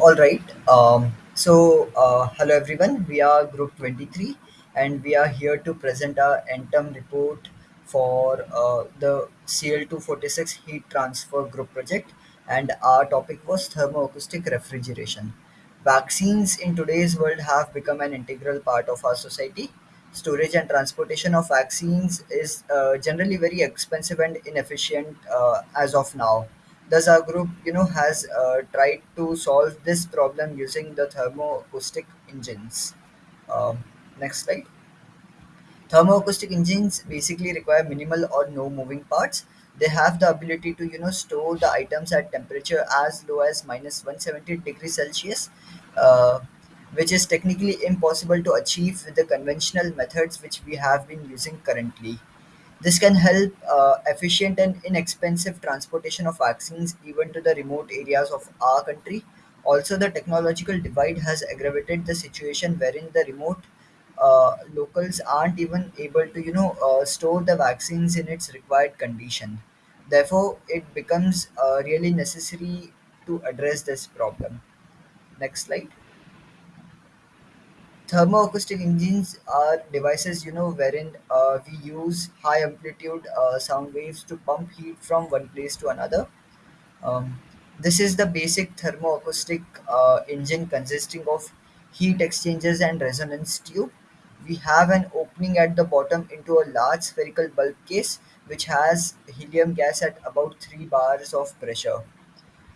All right. Um, so, uh, hello everyone. We are Group 23 and we are here to present our NTEM report for uh, the CL246 heat transfer group project. And our topic was thermoacoustic refrigeration. Vaccines in today's world have become an integral part of our society. Storage and transportation of vaccines is uh, generally very expensive and inefficient uh, as of now Thus, our group, you know, has uh, tried to solve this problem using the thermoacoustic engines. Um, next slide. Thermoacoustic engines basically require minimal or no moving parts. They have the ability to, you know, store the items at temperature as low as minus 170 degrees Celsius, uh, which is technically impossible to achieve with the conventional methods which we have been using currently. This can help uh, efficient and inexpensive transportation of vaccines even to the remote areas of our country. Also, the technological divide has aggravated the situation wherein the remote uh, locals aren't even able to, you know, uh, store the vaccines in its required condition. Therefore, it becomes uh, really necessary to address this problem. Next slide. Thermoacoustic engines are devices, you know, wherein uh, we use high amplitude uh, sound waves to pump heat from one place to another. Um, this is the basic thermoacoustic uh, engine consisting of heat exchangers and resonance tube. We have an opening at the bottom into a large spherical bulb case which has helium gas at about 3 bars of pressure.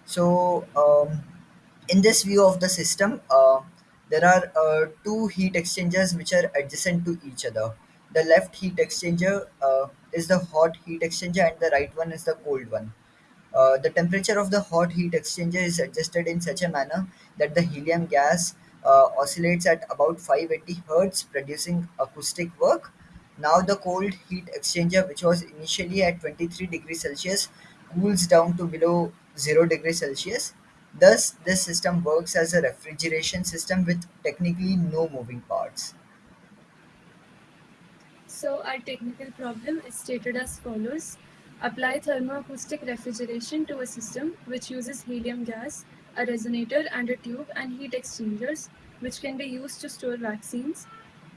So, um, in this view of the system, uh, there are uh, two heat exchangers which are adjacent to each other. The left heat exchanger uh, is the hot heat exchanger, and the right one is the cold one. Uh, the temperature of the hot heat exchanger is adjusted in such a manner that the helium gas uh, oscillates at about 580 Hz, producing acoustic work. Now, the cold heat exchanger, which was initially at 23 degrees Celsius, cools down to below 0 degrees Celsius. Thus, this system works as a refrigeration system with technically no moving parts. So our technical problem is stated as follows. Apply thermoacoustic refrigeration to a system which uses helium gas, a resonator and a tube and heat exchangers which can be used to store vaccines.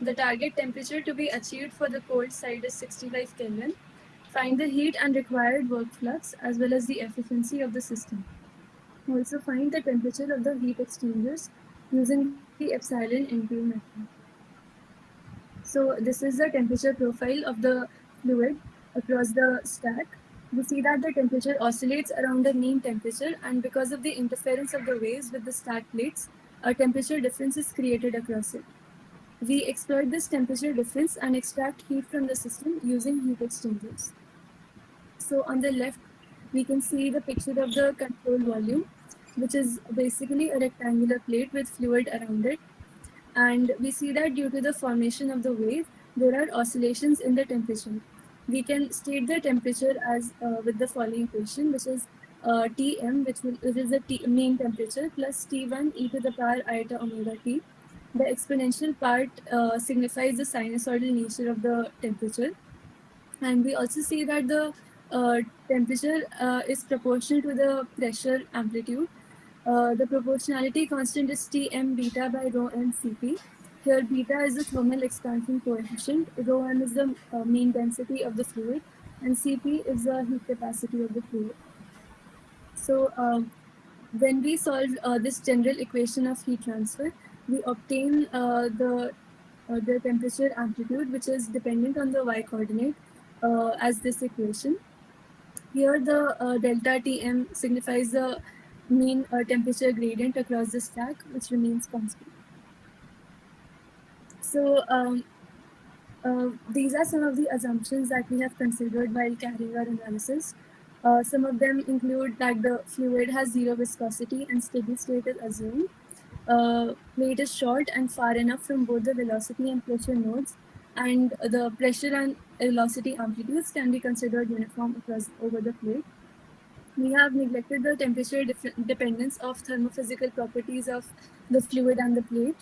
The target temperature to be achieved for the cold side is 65 Kelvin. Find the heat and required work flux as well as the efficiency of the system. Also find the temperature of the heat exchangers using the epsilon NTU method. So this is the temperature profile of the fluid across the stack. We see that the temperature oscillates around the mean temperature and because of the interference of the waves with the stack plates, a temperature difference is created across it. We exploit this temperature difference and extract heat from the system using heat exchangers. So on the left, we can see the picture of the control volume, which is basically a rectangular plate with fluid around it and we see that due to the formation of the wave, there are oscillations in the temperature. We can state the temperature as uh, with the following equation, which is uh, Tm, which, will, which is the t, mean temperature, plus T1 e to the power iota omega t. The exponential part uh, signifies the sinusoidal nature of the temperature. And we also see that the temperature uh, is proportional to the pressure amplitude uh, the proportionality constant is Tm beta by rho m Cp. Here beta is the thermal expansion coefficient, rho m is the uh, mean density of the fluid, and Cp is the heat capacity of the fluid. So um, when we solve uh, this general equation of heat transfer, we obtain uh, the uh, the temperature amplitude, which is dependent on the y coordinate, as this equation. Here the delta Tm signifies the mean uh, temperature gradient across the stack, which remains constant. So um, uh, these are some of the assumptions that we have considered while carrying our analysis. Uh, some of them include that the fluid has zero viscosity and steady state is assumed. Uh, is short and far enough from both the velocity and pressure nodes, and the pressure and velocity amplitudes can be considered uniform across over the plate we have neglected the temperature dependence of thermophysical properties of the fluid and the plate.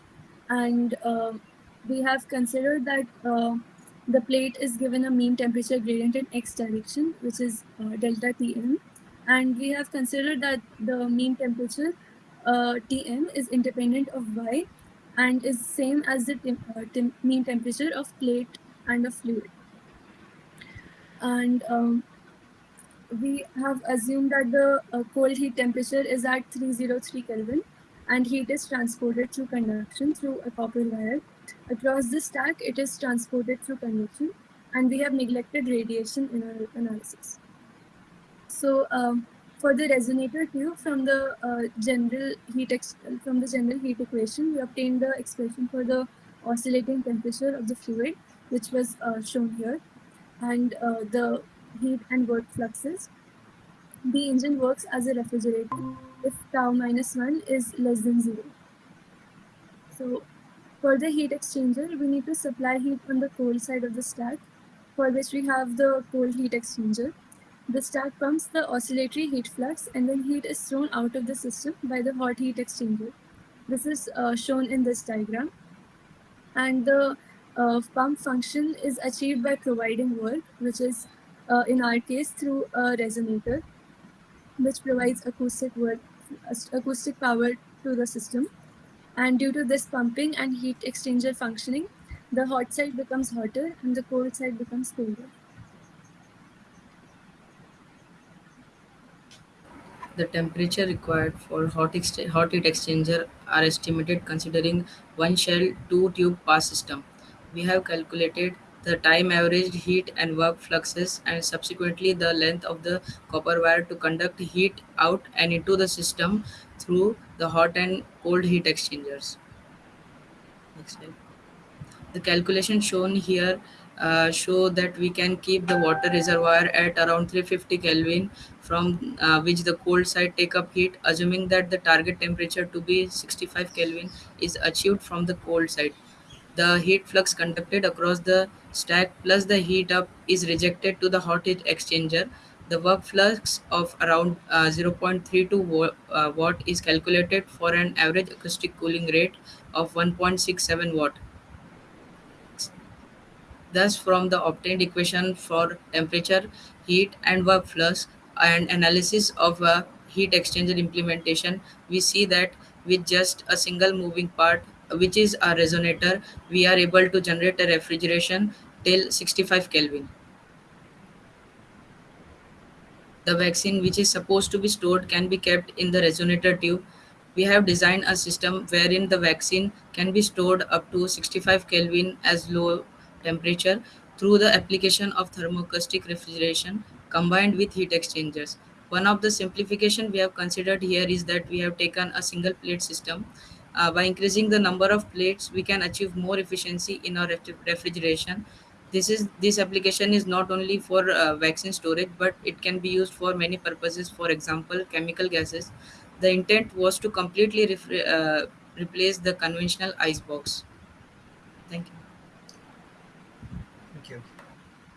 And uh, we have considered that uh, the plate is given a mean temperature gradient in x direction, which is uh, delta Tm. And we have considered that the mean temperature uh, Tm is independent of Y and is same as the uh, mean temperature of plate and of fluid. And um, we have assumed that the uh, cold heat temperature is at 303 Kelvin and heat is transported through conduction through a copper wire. Across the stack, it is transported through convection and we have neglected radiation in our analysis. So um, for the resonator tube from the uh, general heat from the general heat equation, we obtained the expression for the oscillating temperature of the fluid, which was uh, shown here, and uh, the heat and work fluxes. The engine works as a refrigerator if tau minus 1 is less than 0. So for the heat exchanger, we need to supply heat on the cold side of the stack, for which we have the cold heat exchanger. The stack pumps the oscillatory heat flux and then heat is thrown out of the system by the hot heat exchanger. This is uh, shown in this diagram. And the uh, pump function is achieved by providing work, which is uh, in our case through a resonator, which provides acoustic work, acoustic power to the system. And due to this pumping and heat exchanger functioning, the hot side becomes hotter and the cold side becomes colder. The temperature required for hot, hot heat exchanger are estimated considering one shell two tube pass system. We have calculated the time averaged heat and work fluxes and subsequently the length of the copper wire to conduct heat out and into the system through the hot and cold heat exchangers. Next slide. The calculation shown here uh, show that we can keep the water reservoir at around 350 Kelvin from uh, which the cold side take up heat assuming that the target temperature to be 65 Kelvin is achieved from the cold side. The heat flux conducted across the stack plus the heat up is rejected to the hot heat exchanger. The work flux of around uh, 0.32 wa- uh, watt is calculated for an average acoustic cooling rate of 1.67 watt. Thus, from the obtained equation for temperature, heat, and work flux and analysis of a heat exchanger implementation, we see that with just a single moving part, which is a resonator, we are able to generate a refrigeration till 65 Kelvin. The vaccine, which is supposed to be stored, can be kept in the resonator tube. We have designed a system wherein the vaccine can be stored up to 65 Kelvin as low temperature through the application of thermoacoustic refrigeration combined with heat exchangers. One of the simplification we have considered here is that we have taken a single plate system. Uh, by increasing the number of plates, we can achieve more efficiency in our refrigeration this is this application is not only for uh, vaccine storage but it can be used for many purposes for example chemical gases the intent was to completely uh, replace the conventional ice box Thank you.